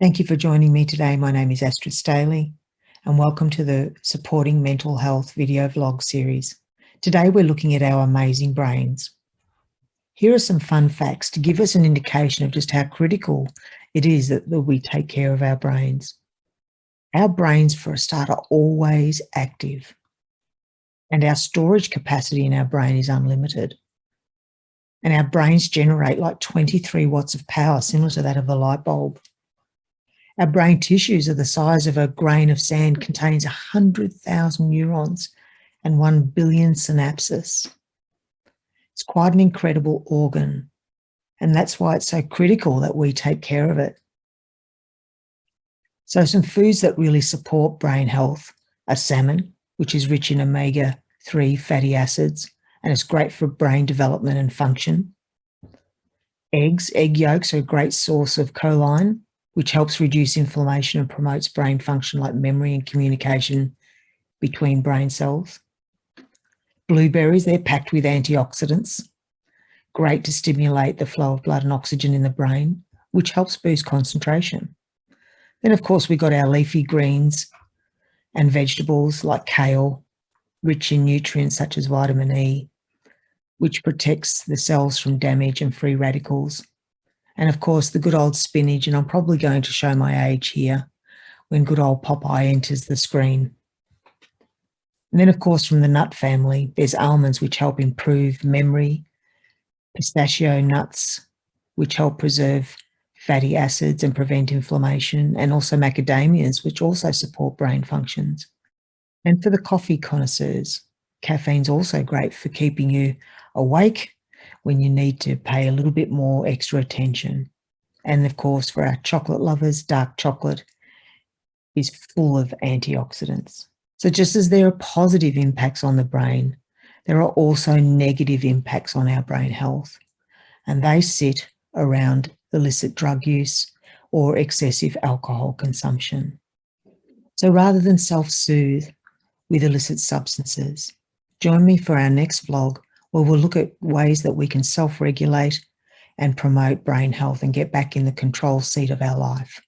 Thank you for joining me today. My name is Astrid Staley and welcome to the Supporting Mental Health video vlog series. Today we're looking at our amazing brains. Here are some fun facts to give us an indication of just how critical it is that, that we take care of our brains. Our brains, for a start, are always active and our storage capacity in our brain is unlimited. And our brains generate like 23 watts of power, similar to that of a light bulb. Our brain tissues are the size of a grain of sand, hmm. contains 100,000 neurons and 1 billion synapses. It's quite an incredible organ. And that's why it's so critical that we take care of it. So some foods that really support brain health are salmon, which is rich in omega-3 fatty acids, and it's great for brain development and function. Eggs, egg yolks are a great source of choline, which helps reduce inflammation and promotes brain function like memory and communication between brain cells. Blueberries, they're packed with antioxidants, great to stimulate the flow of blood and oxygen in the brain, which helps boost concentration. Then of course we got our leafy greens and vegetables like kale, rich in nutrients such as vitamin E, which protects the cells from damage and free radicals and of course, the good old spinach, and I'm probably going to show my age here when good old Popeye enters the screen. And then, of course, from the nut family, there's almonds, which help improve memory, pistachio nuts, which help preserve fatty acids and prevent inflammation, and also macadamias, which also support brain functions. And for the coffee connoisseurs, caffeine's also great for keeping you awake when you need to pay a little bit more extra attention. And of course, for our chocolate lovers, dark chocolate is full of antioxidants. So just as there are positive impacts on the brain, there are also negative impacts on our brain health. And they sit around illicit drug use or excessive alcohol consumption. So rather than self-soothe with illicit substances, join me for our next vlog where we'll look at ways that we can self-regulate and promote brain health and get back in the control seat of our life.